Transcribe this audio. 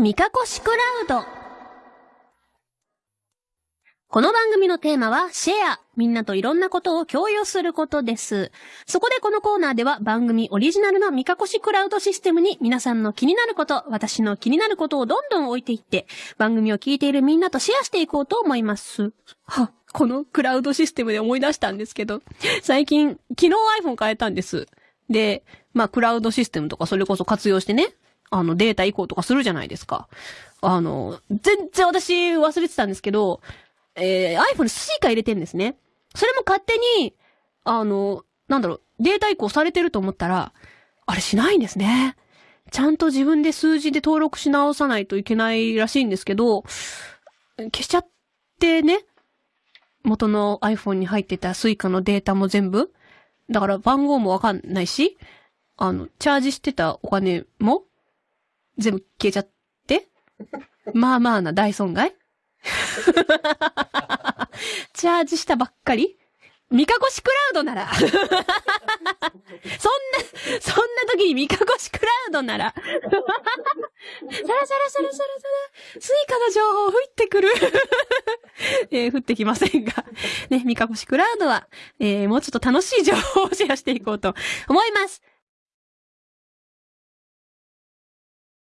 ミカコシクラウド。この番組のテーマは、シェア。みんなといろんなことを共有することです。そこでこのコーナーでは番組オリジナルのミカコシクラウドシステムに皆さんの気になること、私の気になることをどんどん置いていって、番組を聞いているみんなとシェアしていこうと思います。は、このクラウドシステムで思い出したんですけど、最近、昨日 iPhone 変えたんです。で、まあ、クラウドシステムとかそれこそ活用してね、あの、データ移行とかするじゃないですか。あの、全然私忘れてたんですけど、えー、iPhone にスイカ入れてんですね。それも勝手に、あの、なんだろう、データ移行されてると思ったら、あれしないんですね。ちゃんと自分で数字で登録し直さないといけないらしいんですけど、消しちゃってね、元の iPhone に入ってたスイカのデータも全部。だから番号もわかんないし、あの、チャージしてたお金も全部消えちゃって？まあまあな大損害？チャージしたばっかり？ミカコシクラウドなら。そんな、そんな時にミカコシクラウドなら。サラサラサラサラサラ、スイカの情報降ってくる。えー降ってきませんが。ね、ミカコシクラウドは、えーもうちょっと楽しい情報をシェアしていこうと思います。